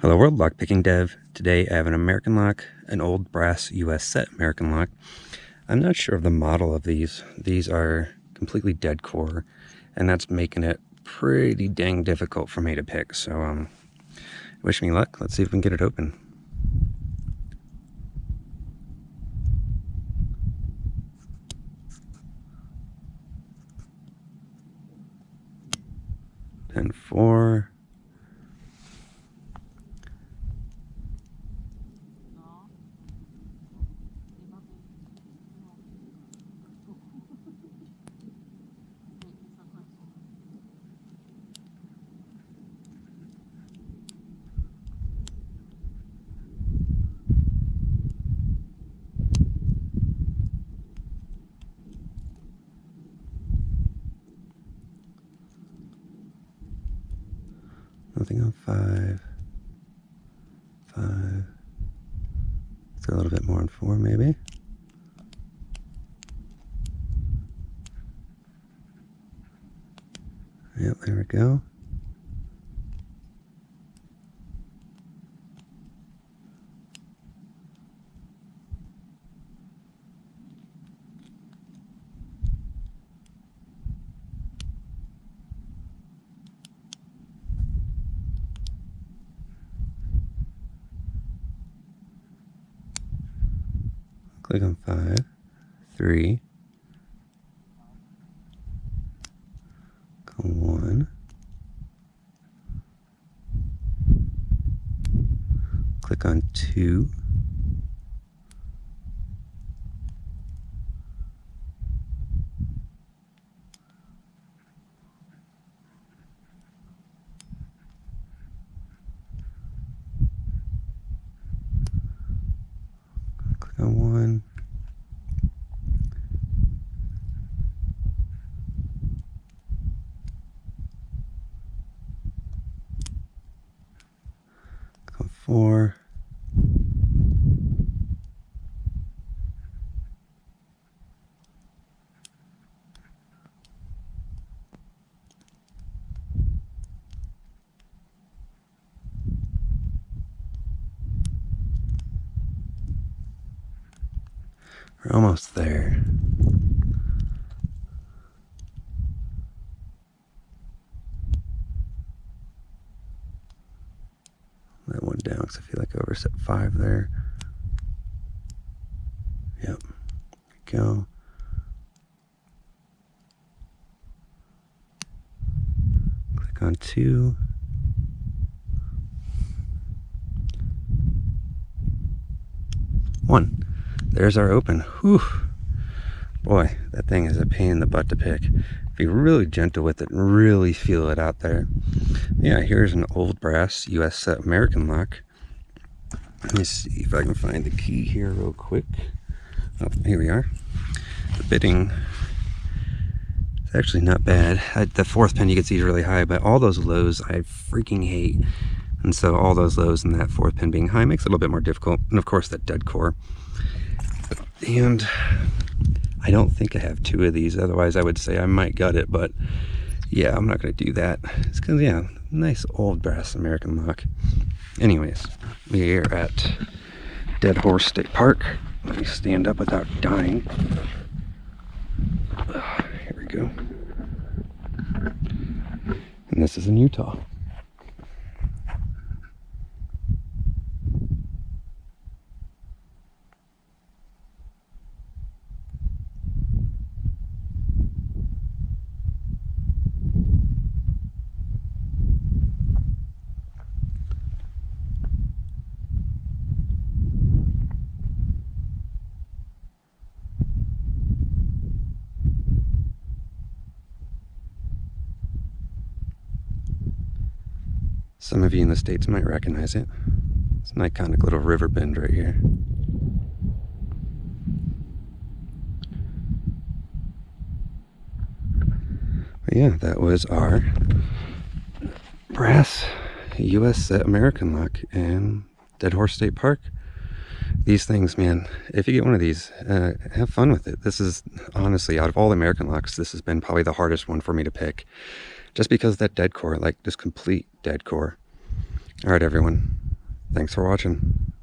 Hello World, Lockpicking Dev. Today I have an American lock, an old brass US set American lock. I'm not sure of the model of these. These are completely dead core, and that's making it pretty dang difficult for me to pick. So um, wish me luck. Let's see if we can get it open. Ten four. Nothing on five. Five. Let's a little bit more on four, maybe. Yep, there we go. Click on five, three, go one, click on two, click one. On four. We're almost there. That one down because I feel like I overset five there. Yep. Go. Click on two. One. There's our open. Whew. Boy, that thing is a pain in the butt to pick. Be really gentle with it and really feel it out there. Yeah, here's an old brass US American lock. Let me see if I can find the key here real quick. Oh, here we are. The bitting is actually not bad. I, the fourth pin you can see is really high, but all those lows I freaking hate. And so all those lows and that fourth pin being high makes it a little bit more difficult. And of course that dead core. And I don't think I have two of these. Otherwise, I would say I might gut it. But yeah, I'm not to do that. It's because, yeah, nice old brass American lock. Anyways, we are at Dead Horse State Park. Let me stand up without dying. Here we go. And this is in Utah. Some of you in the States might recognize it. It's an iconic little river bend right here. But yeah, that was our brass US uh, set American lock in Dead Horse State Park. These things, man, if you get one of these, uh, have fun with it. This is honestly, out of all the American locks, this has been probably the hardest one for me to pick just because that dead core, like just complete dead core. All right, everyone. Thanks for watching.